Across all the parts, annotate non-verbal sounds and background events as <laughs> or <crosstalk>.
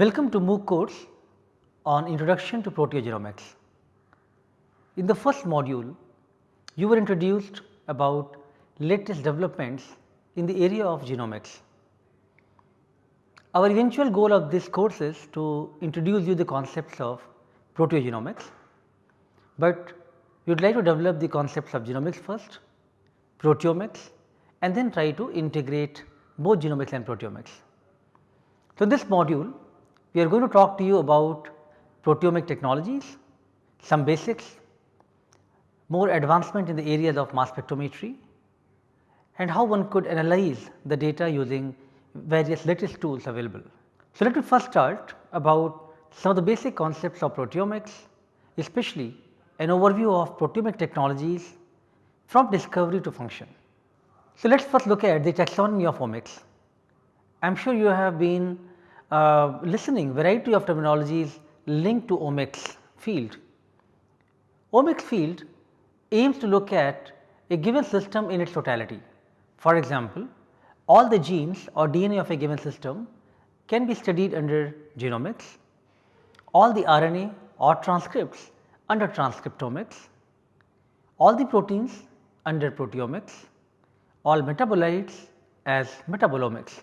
Welcome to MOOC course on Introduction to Proteogenomics. In the first module, you were introduced about latest developments in the area of genomics. Our eventual goal of this course is to introduce you the concepts of proteogenomics, but we would like to develop the concepts of genomics first, proteomics and then try to integrate both genomics and proteomics. So, this module we are going to talk to you about proteomic technologies, some basics, more advancement in the areas of mass spectrometry and how one could analyze the data using various latest tools available. So, let me first start about some of the basic concepts of proteomics especially an overview of proteomic technologies from discovery to function. So, let us first look at the taxonomy of omics. I am sure you have been uh, listening variety of terminologies linked to omics field. Omics field aims to look at a given system in its totality. For example, all the genes or DNA of a given system can be studied under genomics, all the RNA or transcripts under transcriptomics, all the proteins under proteomics, all metabolites as metabolomics.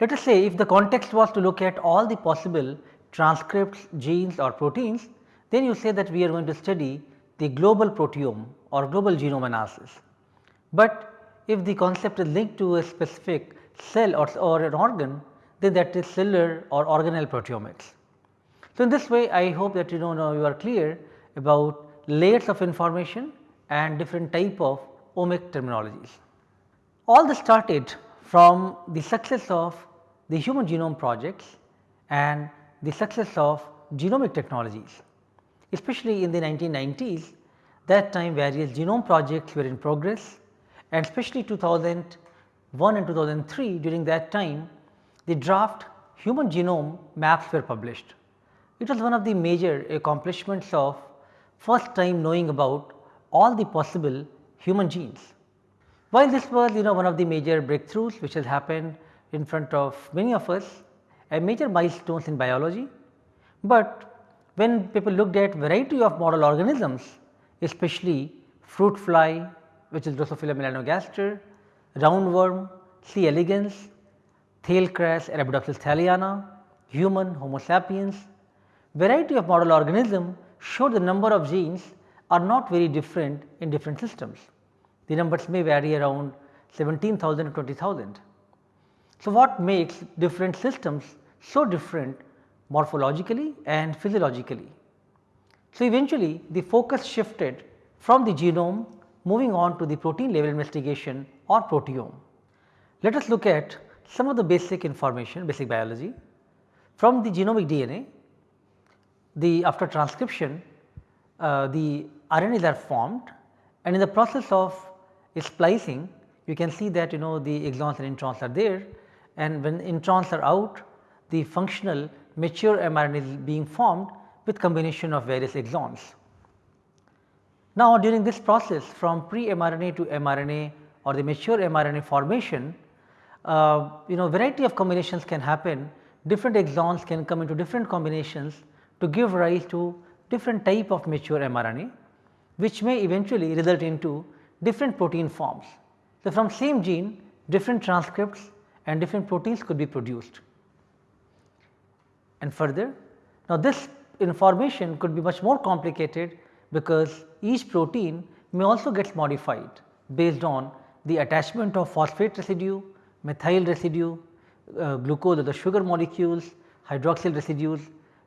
Let us say if the context was to look at all the possible transcripts, genes or proteins, then you say that we are going to study the global proteome or global genome analysis. But if the concept is linked to a specific cell or, or an organ, then that is cellular or organelle proteomics. So, in this way I hope that you know now you are clear about layers of information and different type of omic terminologies. All this started from the success of the human genome projects and the success of genomic technologies. Especially in the 1990s that time various genome projects were in progress and especially 2001 and 2003 during that time the draft human genome maps were published. It was one of the major accomplishments of first time knowing about all the possible human genes. While this was you know one of the major breakthroughs which has happened in front of many of us a major milestones in biology, but when people looked at variety of model organisms especially fruit fly which is Drosophila melanogaster, roundworm, C. elegans, thale cress Arabidopsis thaliana, human Homo sapiens, variety of model organism show the number of genes are not very different in different systems. The numbers may vary around 17,000 to 20,000. So, what makes different systems so different morphologically and physiologically? So, eventually the focus shifted from the genome moving on to the protein level investigation or proteome. Let us look at some of the basic information basic biology from the genomic DNA the after transcription uh, the RNAs are formed and in the process of splicing. You can see that you know the exons and introns are there. And when introns are out the functional mature mRNA is being formed with combination of various exons. Now, during this process from pre-mRNA to mRNA or the mature mRNA formation, uh, you know variety of combinations can happen, different exons can come into different combinations to give rise to different type of mature mRNA, which may eventually result into different protein forms. So, from same gene different transcripts and different proteins could be produced. And further, now this information could be much more complicated because each protein may also get modified based on the attachment of phosphate residue, methyl residue, uh, glucose or the sugar molecules, hydroxyl residues.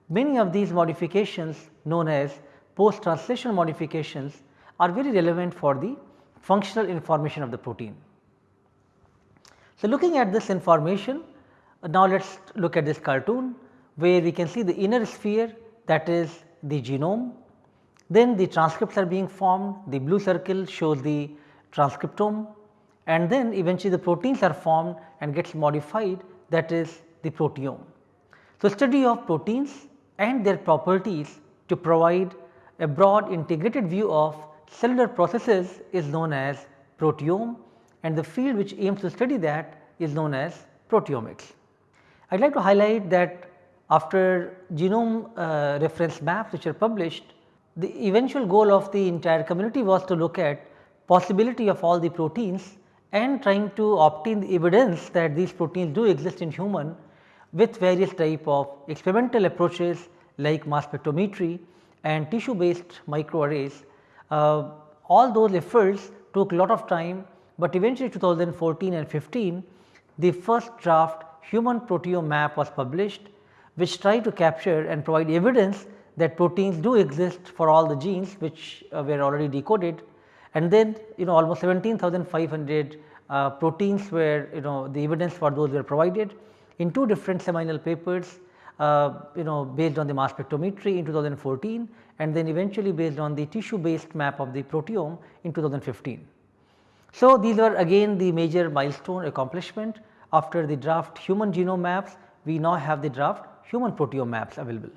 Many of these modifications known as post translational modifications are very relevant for the functional information of the protein. So, looking at this information now let us look at this cartoon where we can see the inner sphere that is the genome then the transcripts are being formed, the blue circle shows the transcriptome and then eventually the proteins are formed and gets modified that is the proteome. So, study of proteins and their properties to provide a broad integrated view of cellular processes is known as proteome and the field which aims to study that is known as proteomics. I would like to highlight that after genome uh, reference maps which are published, the eventual goal of the entire community was to look at possibility of all the proteins and trying to obtain the evidence that these proteins do exist in human with various type of experimental approaches like mass spectrometry and tissue based microarrays. Uh, all those efforts took a lot of time, but eventually 2014 and 15 the first draft human proteome map was published which tried to capture and provide evidence that proteins do exist for all the genes which uh, were already decoded. And then you know almost 17,500 uh, proteins were you know the evidence for those were provided in two different seminal papers uh, you know based on the mass spectrometry in 2014 and then eventually based on the tissue based map of the proteome in 2015. So, these are again the major milestone accomplishment after the draft human genome maps we now have the draft human proteome maps available.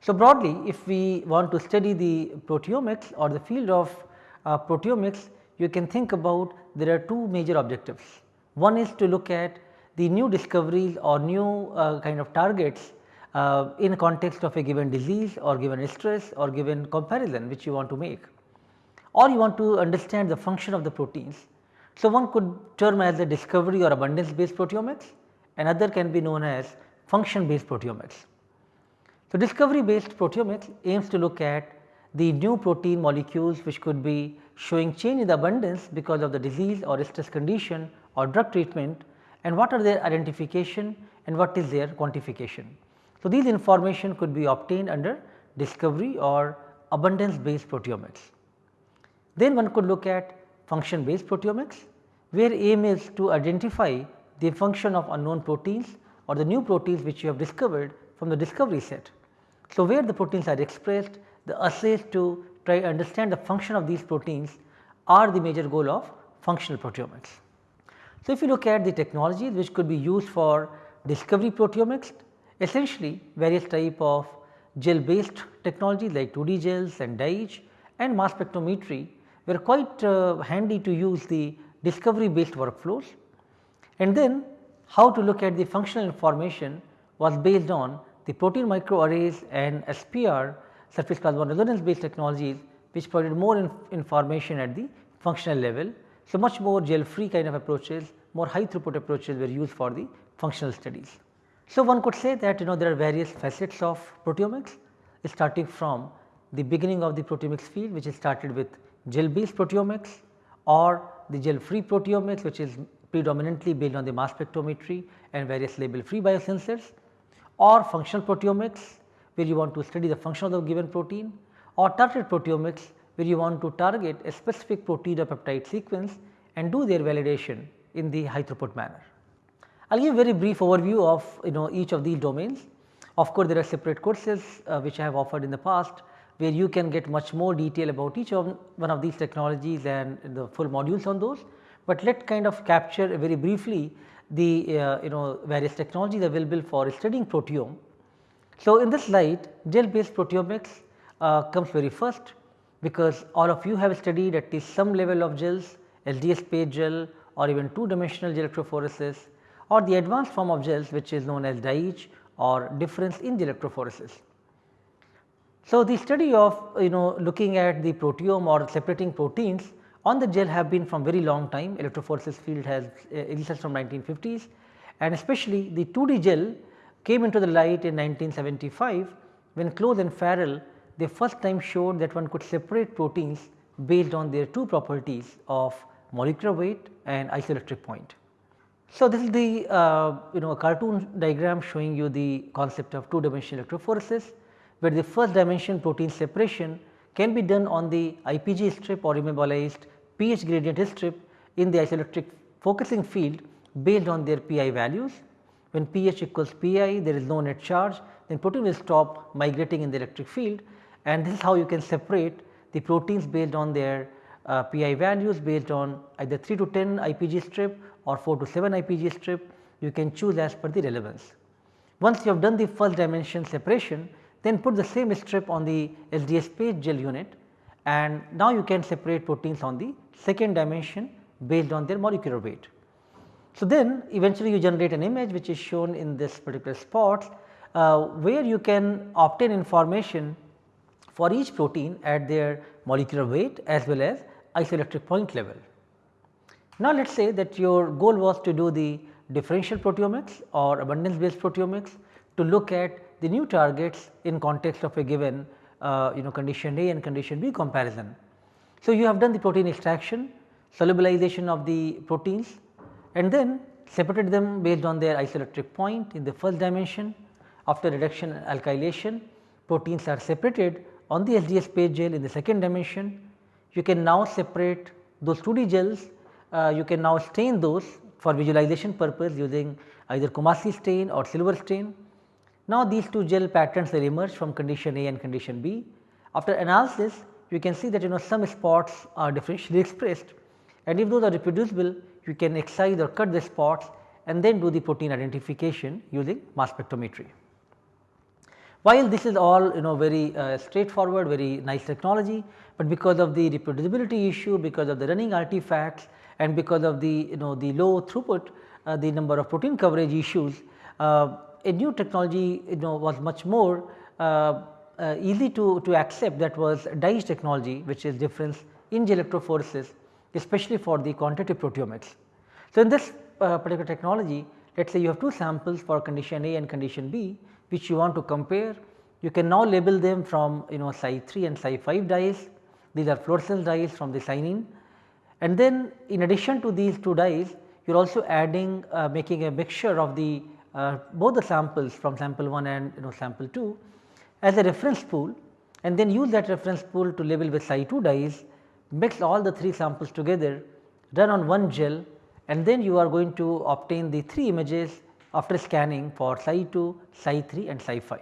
So, broadly if we want to study the proteomics or the field of uh, proteomics you can think about there are two major objectives. One is to look at the new discoveries or new uh, kind of targets uh, in context of a given disease or given stress or given comparison which you want to make or you want to understand the function of the proteins. So, one could term as a discovery or abundance based proteomics another can be known as function based proteomics. So, discovery based proteomics aims to look at the new protein molecules which could be showing change in the abundance because of the disease or stress condition or drug treatment and what are their identification and what is their quantification. So, these information could be obtained under discovery or abundance based proteomics. Then one could look at function based proteomics where aim is to identify the function of unknown proteins or the new proteins which you have discovered from the discovery set. So, where the proteins are expressed the assays to try understand the function of these proteins are the major goal of functional proteomics. So, if you look at the technologies which could be used for discovery proteomics essentially various type of gel based technologies like 2D gels and dyes and mass spectrometry were quite uh, handy to use the discovery based workflows and then how to look at the functional information was based on the protein microarrays and SPR surface plasmon resonance based technologies which provided more inf information at the functional level. So, much more gel free kind of approaches more high throughput approaches were used for the functional studies. So, one could say that you know there are various facets of proteomics starting from the beginning of the proteomics field which is started with gel based proteomics or the gel free proteomics which is predominantly based on the mass spectrometry and various label free biosensors or functional proteomics where you want to study the function of the given protein or targeted proteomics where you want to target a specific protein or peptide sequence and do their validation in the high throughput manner. I will give a very brief overview of you know each of these domains. Of course, there are separate courses uh, which I have offered in the past where you can get much more detail about each of one of these technologies and the full modules on those. But let kind of capture very briefly the uh, you know various technologies available for studying proteome. So, in this slide gel based proteomics uh, comes very first because all of you have studied at least some level of gels SDS page gel or even two dimensional gel electrophoresis or the advanced form of gels which is known as DIGE or difference in the electrophoresis. So, the study of you know looking at the proteome or separating proteins on the gel have been from very long time electrophoresis field has uh, existed from 1950s and especially the 2D gel came into the light in 1975 when Klose and Farrell they first time showed that one could separate proteins based on their two properties of molecular weight and isoelectric point. So, this is the uh, you know a cartoon diagram showing you the concept of two dimensional electrophoresis where the first dimension protein separation can be done on the IPG strip or immobilized pH gradient strip in the isoelectric focusing field based on their PI values. When pH equals PI there is no net charge then protein will stop migrating in the electric field and this is how you can separate the proteins based on their uh, PI values based on either 3 to 10 IPG strip or 4 to 7 IPG strip you can choose as per the relevance. Once you have done the first dimension separation then put the same strip on the SDS page gel unit and now you can separate proteins on the second dimension based on their molecular weight. So, then eventually you generate an image which is shown in this particular spot uh, where you can obtain information for each protein at their molecular weight as well as isoelectric point level. Now, let us say that your goal was to do the differential proteomics or abundance based proteomics to look at the new targets in context of a given uh, you know condition A and condition B comparison. So, you have done the protein extraction, solubilization of the proteins and then separated them based on their isoelectric point in the first dimension. After reduction and alkylation, proteins are separated on the SDS page gel in the second dimension. You can now separate those 2D gels, uh, you can now stain those for visualization purpose using either Coomassie stain or silver stain. Now, these two gel patterns will emerge from condition A and condition B. After analysis, you can see that you know some spots are differentially <laughs> expressed and if those are reproducible, you can excise or cut the spots and then do the protein identification using mass spectrometry. While this is all you know very uh, straightforward, very nice technology, but because of the reproducibility issue, because of the running artifacts and because of the you know the low throughput, uh, the number of protein coverage issues, uh, a new technology you know was much more uh, uh, easy to, to accept that was DIGE technology which is difference in electrophoresis especially for the quantitative proteomics. So, in this uh, particular technology let us say you have two samples for condition A and condition B which you want to compare. You can now label them from you know Cy 3 and Cy 5 dyes these are fluorescence dyes from the cyanine and then in addition to these two dyes you are also adding uh, making a mixture of the uh, both the samples from sample 1 and you know sample 2 as a reference pool. And then use that reference pool to label with Cy 2 dyes mix all the 3 samples together, run on one gel and then you are going to obtain the 3 images after scanning for Cy 2, Cy 3 and Cy 5.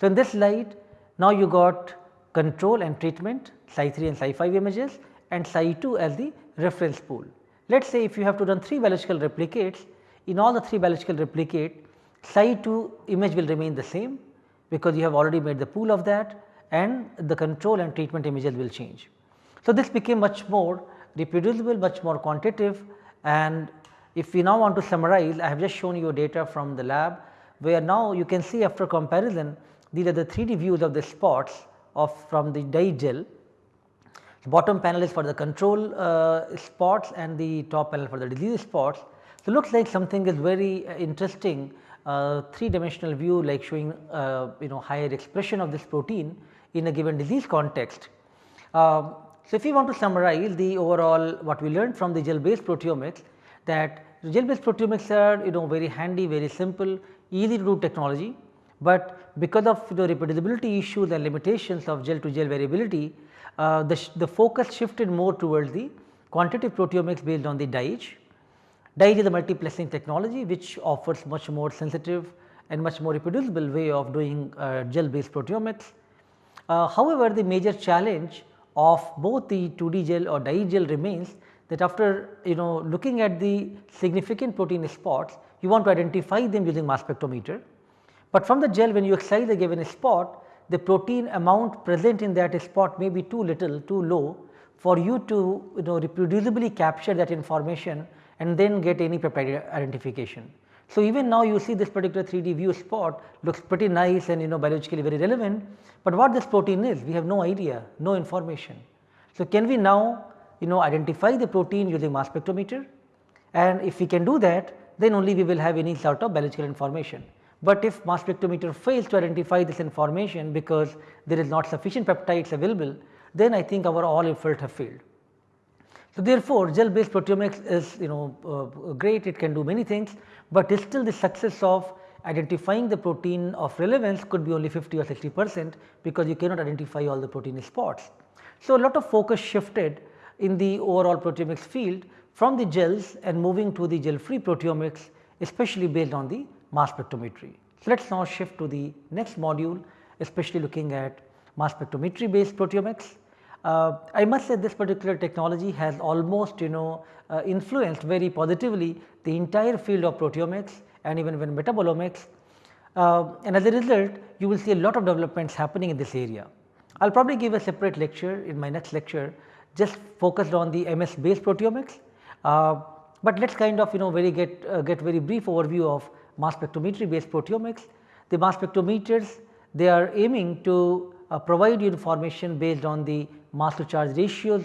So, in this slide now you got control and treatment Cy 3 and Cy 5 images and Cy 2 as the reference pool. Let us say if you have to run 3 biological replicates, in all the 3 biological replicate Cy 2 image will remain the same because you have already made the pool of that and the control and treatment images will change. So, this became much more reproducible, much more quantitative and if we now want to summarize, I have just shown you data from the lab where now you can see after comparison these are the 3D views of the spots of from the DIGE gel. The bottom panel is for the control uh, spots and the top panel for the disease spots. So, looks like something is very uh, interesting uh, 3 dimensional view like showing uh, you know higher expression of this protein in a given disease context. Um, so, if we want to summarize the overall what we learned from the gel based proteomics that gel based proteomics are you know very handy, very simple, easy to do technology, but because of the reproducibility issues and limitations of gel to gel variability, uh, the, the focus shifted more towards the quantitative proteomics based on the DIGE. DIGE is a multiplexing technology which offers much more sensitive and much more reproducible way of doing uh, gel based proteomics. Uh, however, the major challenge of both the 2D gel or DIGE gel remains that after you know looking at the significant protein spots you want to identify them using mass spectrometer. But from the gel when you excise a given spot the protein amount present in that spot may be too little too low for you to you know reproducibly capture that information and then get any peptide identification. So, even now you see this particular 3D view spot looks pretty nice and you know biologically very relevant, but what this protein is we have no idea, no information. So, can we now you know identify the protein using mass spectrometer and if we can do that then only we will have any sort of biological information. But if mass spectrometer fails to identify this information because there is not sufficient peptides available then I think our all effort have failed. So, therefore, gel based proteomics is you know uh, great it can do many things, but still the success of identifying the protein of relevance could be only 50 or 60 percent because you cannot identify all the protein spots. So, a lot of focus shifted in the overall proteomics field from the gels and moving to the gel free proteomics especially based on the mass spectrometry. So, let us now shift to the next module especially looking at mass spectrometry based proteomics. Uh, I must say this particular technology has almost you know uh, influenced very positively the entire field of proteomics and even when metabolomics uh, and as a result you will see a lot of developments happening in this area. I will probably give a separate lecture in my next lecture just focused on the MS based proteomics. Uh, but let us kind of you know very get uh, get very brief overview of mass spectrometry based proteomics. The mass spectrometers they are aiming to provide you information based on the mass to charge ratios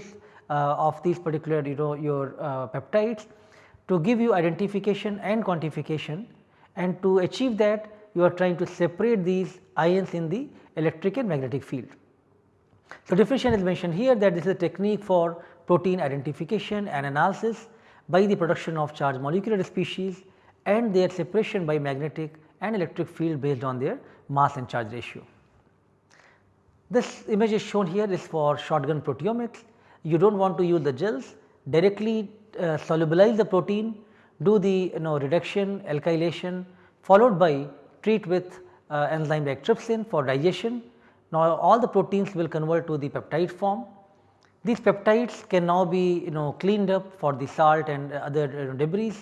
uh, of these particular you know your uh, peptides to give you identification and quantification and to achieve that you are trying to separate these ions in the electric and magnetic field. So, diffusion is mentioned here that this is a technique for protein identification and analysis by the production of charged molecular species and their separation by magnetic and electric field based on their mass and charge ratio. This image is shown here is for shotgun proteomics. You do not want to use the gels directly uh, solubilize the protein, do the you know reduction alkylation followed by treat with uh, enzyme like trypsin for digestion. Now, all the proteins will convert to the peptide form. These peptides can now be you know cleaned up for the salt and other debris.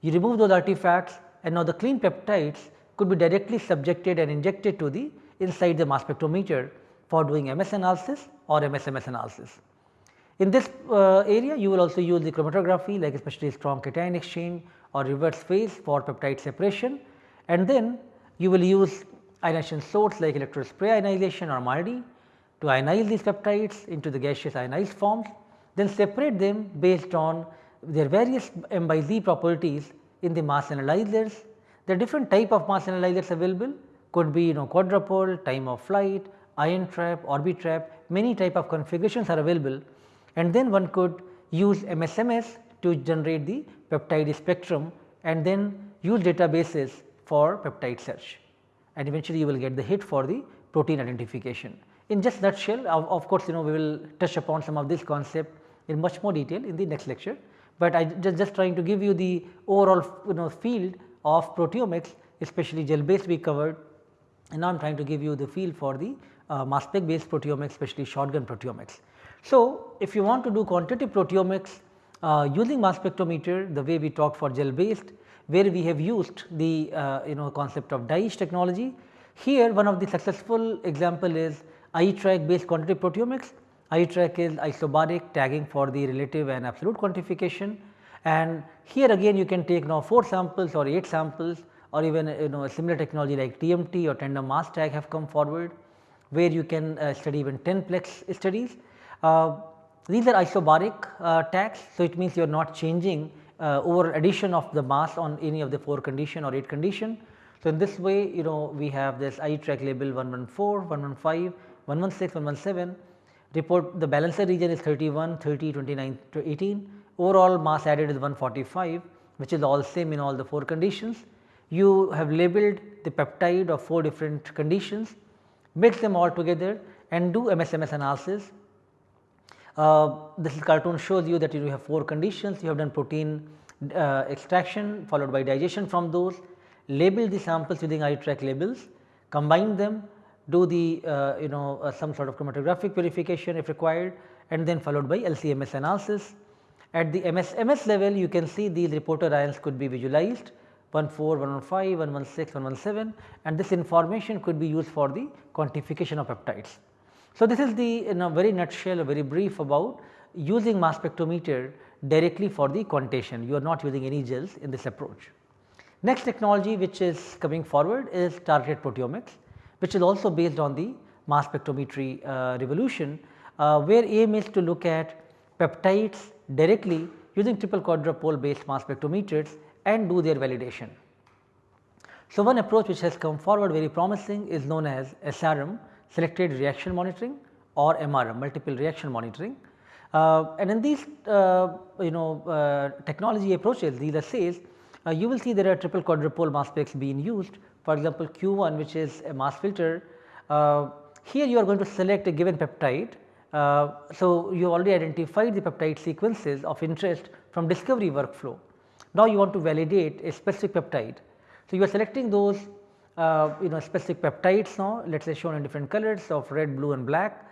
You remove those artifacts and now the clean peptides could be directly subjected and injected to the inside the mass spectrometer for doing MS analysis or MSMS analysis. In this uh, area you will also use the chromatography like especially strong cation exchange or reverse phase for peptide separation and then you will use ionization source like electrospray ionization or MALDI to ionize these peptides into the gaseous ionized forms then separate them based on their various M by Z properties in the mass analyzers. There are different type of mass analyzers available could be you know quadrupole, time of flight, ion trap, orbitrap many type of configurations are available. And then one could use MSMS to generate the peptide spectrum and then use databases for peptide search. And eventually you will get the hit for the protein identification. In just nutshell of, of course, you know we will touch upon some of this concept in much more detail in the next lecture, but I just, just trying to give you the overall you know field of proteomics especially gel based we covered. And now I am trying to give you the field for the uh, mass spec based proteomics especially shotgun proteomics. So, if you want to do quantitative proteomics uh, using mass spectrometer the way we talked for gel based where we have used the uh, you know concept of dye technology. Here one of the successful example is iTRAQ based quantitative proteomics. iTRAQ is isobaric tagging for the relative and absolute quantification and here again you can take now 4 samples or 8 samples or even you know a similar technology like TMT or tandem mass tag have come forward where you can uh, study even 10 plex studies uh, these are isobaric uh, tags. So, it means you are not changing over addition of the mass on any of the 4 condition or 8 condition. So, in this way you know we have this iTRAQ label 114, 115, 116, 117 report the balancer region is 31, 30, 29 to 18 overall mass added is 145 which is all same in all the 4 conditions. You have labeled the peptide of 4 different conditions mix them all together and do MSMS analysis. Uh, this cartoon shows you that you have 4 conditions, you have done protein uh, extraction followed by digestion from those, label the samples using iTRAQ labels, combine them, do the uh, you know uh, some sort of chromatographic purification if required and then followed by LCMS analysis. At the MSMS level you can see these reporter ions could be visualized 14, 115, 116, 117 and this information could be used for the quantification of peptides. So, this is the in a very nutshell a very brief about using mass spectrometer directly for the quantitation you are not using any gels in this approach. Next technology which is coming forward is targeted proteomics which is also based on the mass spectrometry uh, revolution uh, where aim is to look at peptides directly using triple quadrupole based mass spectrometers and do their validation. So, one approach which has come forward very promising is known as SRM selected reaction monitoring or MRM multiple reaction monitoring. Uh, and in these uh, you know uh, technology approaches these assays uh, you will see there are triple quadrupole mass specs being used for example Q1 which is a mass filter uh, here you are going to select a given peptide. Uh, so, you already identified the peptide sequences of interest from discovery workflow. Now, you want to validate a specific peptide. So, you are selecting those uh, you know specific peptides now let us say shown in different colors of red, blue and black.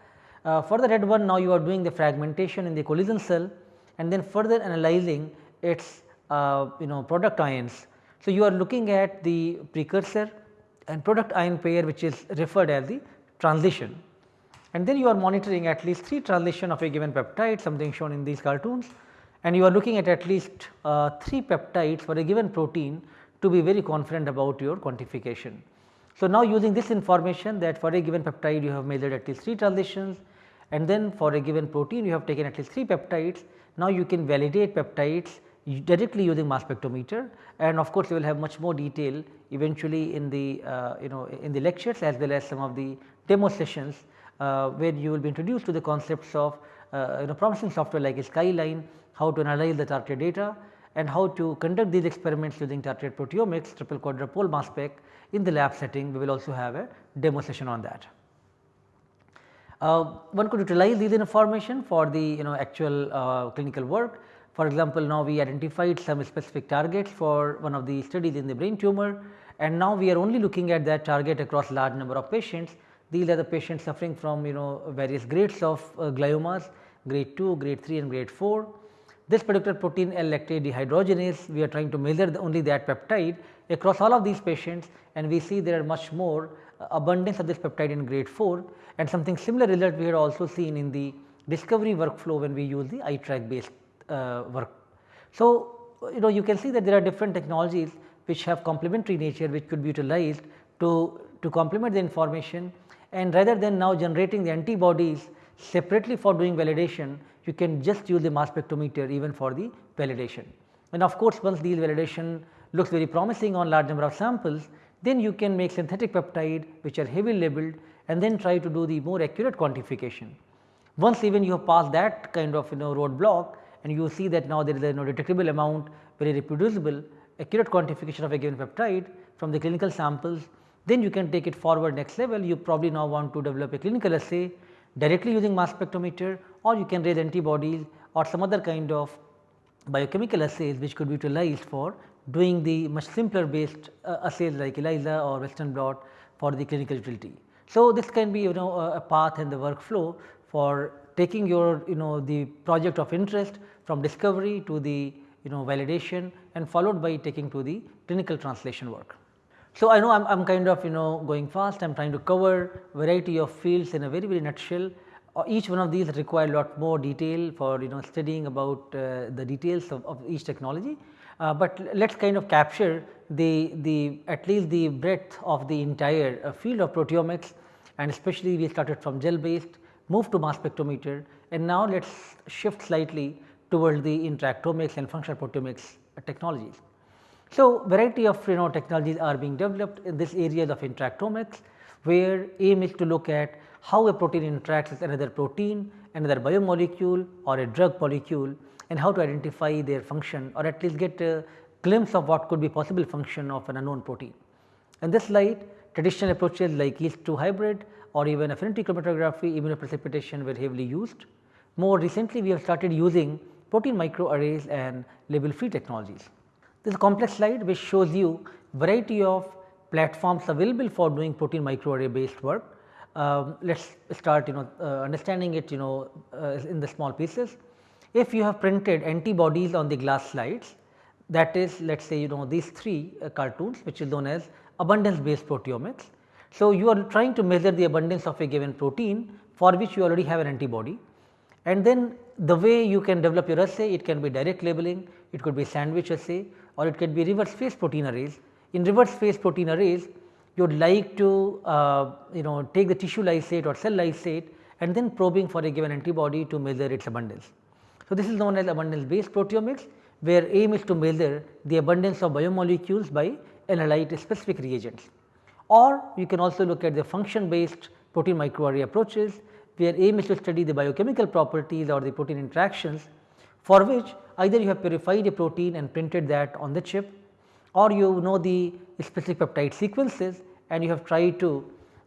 Uh, for the red one now you are doing the fragmentation in the collision cell and then further analyzing its uh, you know product ions. So, you are looking at the precursor and product ion pair which is referred as the transition and then you are monitoring at least 3 transition of a given peptide something shown in these cartoons and you are looking at at least uh, 3 peptides for a given protein to be very confident about your quantification. So, now using this information that for a given peptide you have measured at least 3 transitions and then for a given protein you have taken at least 3 peptides. Now, you can validate peptides directly using mass spectrometer and of course, you will have much more detail eventually in the uh, you know in the lectures as well as some of the demo sessions uh, where you will be introduced to the concepts of you know promising software like Skyline, how to analyze the target data and how to conduct these experiments using targeted proteomics triple quadrupole mass spec in the lab setting we will also have a demo session on that. Uh, one could utilize these information for the you know actual uh, clinical work. For example, now we identified some specific targets for one of the studies in the brain tumor and now we are only looking at that target across large number of patients. These are the patients suffering from you know various grades of uh, gliomas grade 2, grade 3 and grade 4 this particular protein L-lactate dehydrogenase we are trying to measure the only that peptide across all of these patients and we see there are much more uh, abundance of this peptide in grade 4 and something similar result we had also seen in the discovery workflow when we use the iTRAQ based uh, work. So, you know you can see that there are different technologies which have complementary nature which could be utilized to, to complement the information and rather than now generating the antibodies separately for doing validation you can just use the mass spectrometer even for the validation. And of course, once these validation looks very promising on large number of samples, then you can make synthetic peptide which are heavy labeled and then try to do the more accurate quantification. Once even you have passed that kind of you know roadblock and you see that now there is a you know, detectable amount very reproducible accurate quantification of a given peptide from the clinical samples, then you can take it forward next level. You probably now want to develop a clinical assay directly using mass spectrometer or you can raise antibodies or some other kind of biochemical assays which could be utilized for doing the much simpler based uh, assays like ELISA or Western blot for the clinical utility. So, this can be you know a path in the workflow for taking your you know the project of interest from discovery to the you know validation and followed by taking to the clinical translation work. So, I know I am kind of you know going fast I am trying to cover variety of fields in a very very nutshell uh, each one of these require a lot more detail for you know studying about uh, the details of, of each technology. Uh, but let us kind of capture the, the at least the breadth of the entire uh, field of proteomics and especially we started from gel based move to mass spectrometer and now let us shift slightly towards the interactomics and functional proteomics technologies. So, variety of you know technologies are being developed in this area of interactomics where aim is to look at how a protein interacts with another protein, another biomolecule or a drug molecule and how to identify their function or at least get a glimpse of what could be possible function of an unknown protein. In this light traditional approaches like yeast 2 hybrid or even affinity chromatography immunoprecipitation were heavily used. More recently we have started using protein microarrays and label free technologies. This is a complex slide which shows you variety of platforms available for doing protein microarray based work. Um, let us start you know uh, understanding it you know uh, in the small pieces. If you have printed antibodies on the glass slides that is let us say you know these 3 uh, cartoons which is known as abundance based proteomics. So, you are trying to measure the abundance of a given protein for which you already have an antibody and then the way you can develop your assay it can be direct labeling, it could be sandwich assay or it can be reverse phase protein arrays. In reverse phase protein arrays you would like to uh, you know take the tissue lysate or cell lysate and then probing for a given antibody to measure its abundance. So, this is known as abundance based proteomics where aim is to measure the abundance of biomolecules by analyte specific reagents. Or you can also look at the function based protein microarray approaches where is to study the biochemical properties or the protein interactions for which either you have purified a protein and printed that on the chip or you know the specific peptide sequences and you have tried to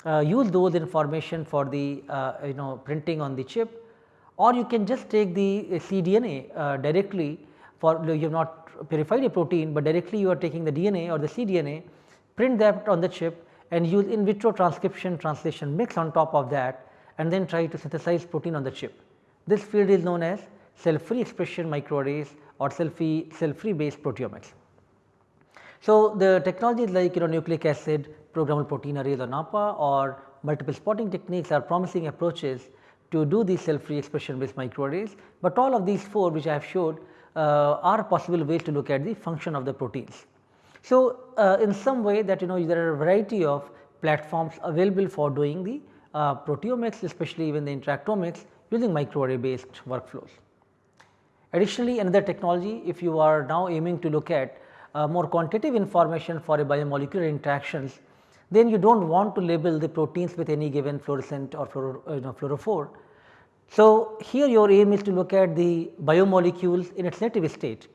uh, use those information for the uh, you know printing on the chip or you can just take the cDNA uh, directly for you have not purified a protein, but directly you are taking the DNA or the cDNA print that on the chip and use in vitro transcription translation mix on top of that and then try to synthesize protein on the chip. This field is known as cell free expression microarrays or cell free cell free based proteomics. So, the technologies like you know nucleic acid programmable protein arrays or NAPPA or multiple spotting techniques are promising approaches to do these cell free expression based microarrays, but all of these 4 which I have showed uh, are possible ways to look at the function of the proteins. So, uh, in some way that you know there are a variety of platforms available for doing the uh, proteomics especially even the interactomics using microarray based workflows. Additionally, another technology if you are now aiming to look at uh, more quantitative information for a biomolecular interactions, then you do not want to label the proteins with any given fluorescent or you know, fluorophore. So, here your aim is to look at the biomolecules in its native state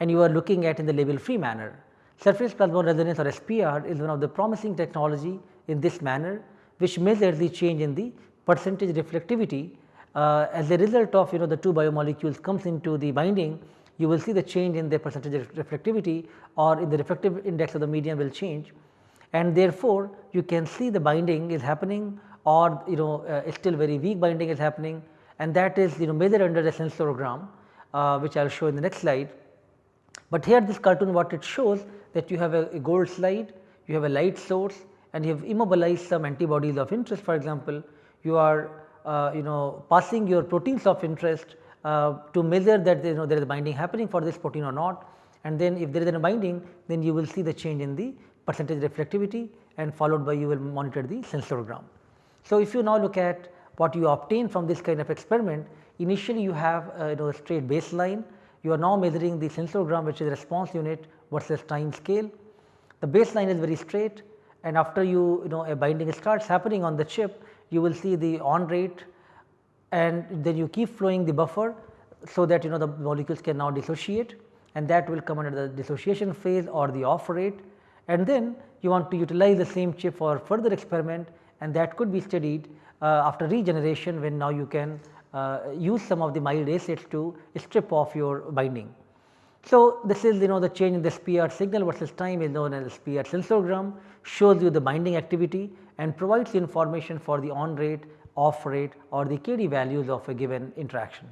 and you are looking at in the label free manner. Surface plasmon resonance or SPR is one of the promising technology in this manner which measures the change in the percentage reflectivity uh, as a result of you know the two biomolecules comes into the binding you will see the change in the percentage reflectivity or in the refractive index of the medium will change and therefore, you can see the binding is happening or you know uh, still very weak binding is happening and that is you know measured under the sensorgram uh, which I will show in the next slide. But here this cartoon what it shows that you have a, a gold slide, you have a light source and you have immobilized some antibodies of interest for example, you are uh, you know passing your proteins of interest uh, to measure that you know there is binding happening for this protein or not and then if there is a binding then you will see the change in the percentage reflectivity and followed by you will monitor the sensorgram. So, if you now look at what you obtain from this kind of experiment initially you have uh, you know a straight baseline you are now measuring the sensorgram which is response unit versus time scale. The baseline is very straight and after you you know a binding starts happening on the chip you will see the on rate and then you keep flowing the buffer so that you know the molecules can now dissociate and that will come under the dissociation phase or the off rate and then you want to utilize the same chip for further experiment and that could be studied uh, after regeneration when now you can uh, use some of the mild acids to strip off your binding. So, this is you know the change in the SPR signal versus time is known as SPR sensorgram shows you the binding activity and provides information for the on rate, off rate or the KD values of a given interaction.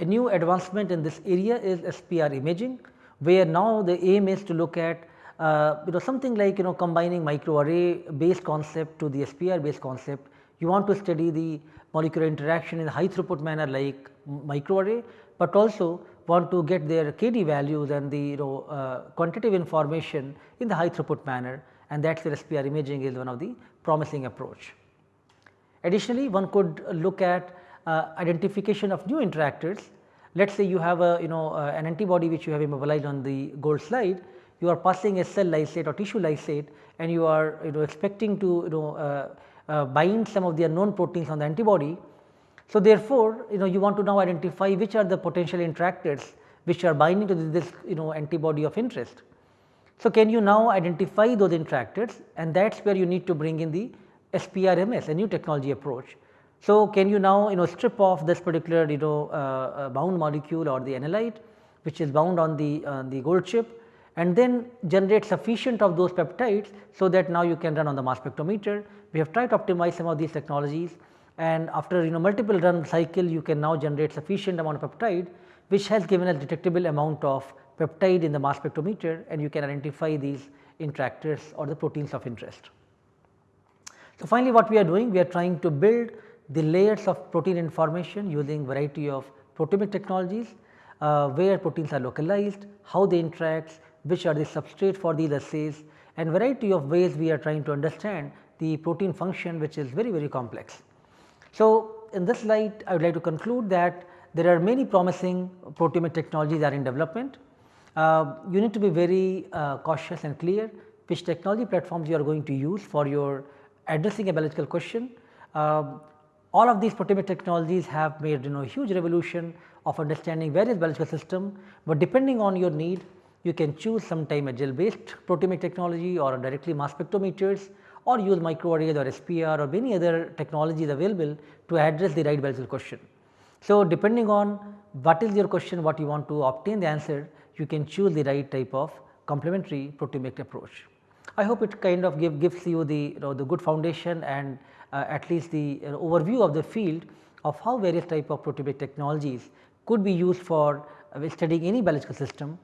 A new advancement in this area is SPR imaging where now the aim is to look at uh, you know something like you know combining microarray based concept to the SPR based concept. You want to study the molecular interaction in high throughput manner like microarray, but also want to get their KD values and the you know uh, quantitative information in the high throughput manner and that is where SPR imaging is one of the promising approach. Additionally, one could look at uh, identification of new interactors. Let us say you have a you know uh, an antibody which you have immobilized on the gold slide, you are passing a cell lysate or tissue lysate and you are you know expecting to you know uh, uh, bind some of the unknown proteins on the antibody. So, therefore, you know you want to now identify which are the potential interactors which are binding to this you know antibody of interest. So, can you now identify those interactors and that is where you need to bring in the SPRMS a new technology approach. So, can you now you know strip off this particular you know uh, uh, bound molecule or the analyte which is bound on the uh, the gold chip and then generate sufficient of those peptides so that now you can run on the mass spectrometer. We have tried to optimize some of these technologies and after you know multiple run cycle you can now generate sufficient amount of peptide which has given a detectable amount of peptide in the mass spectrometer and you can identify these interactors or the proteins of interest. So, finally, what we are doing we are trying to build the layers of protein information using variety of proteomic technologies uh, where proteins are localized, how they interact, which are the substrate for these assays and variety of ways we are trying to understand the protein function which is very very complex. So, in this slide I would like to conclude that there are many promising proteomic technologies are in development. Uh, you need to be very uh, cautious and clear which technology platforms you are going to use for your addressing a biological question. Uh, all of these proteomic technologies have made you know huge revolution of understanding various biological system, but depending on your need you can choose sometime a gel based proteomic technology or directly mass spectrometers or use microarrays or SPR or many other technologies available to address the right biological question. So, depending on what is your question what you want to obtain the answer you can choose the right type of complementary proteomic approach. I hope it kind of give, gives you the, you know, the good foundation and uh, at least the uh, overview of the field of how various type of proteomic technologies could be used for uh, studying any biological system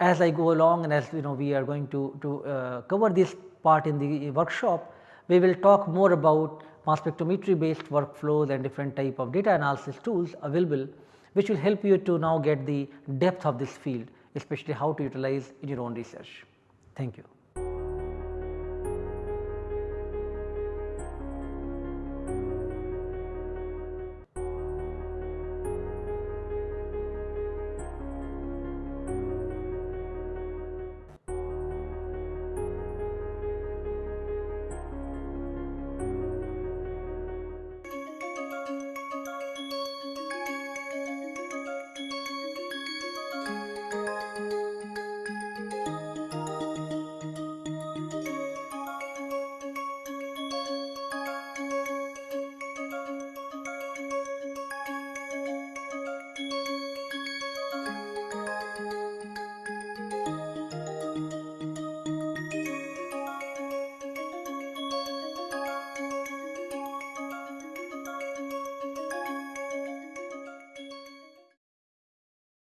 as I go along and as you know we are going to, to uh, cover this part in the uh, workshop, we will talk more about mass spectrometry based workflows and different type of data analysis tools available which will help you to now get the depth of this field especially how to utilize in your own research. Thank you.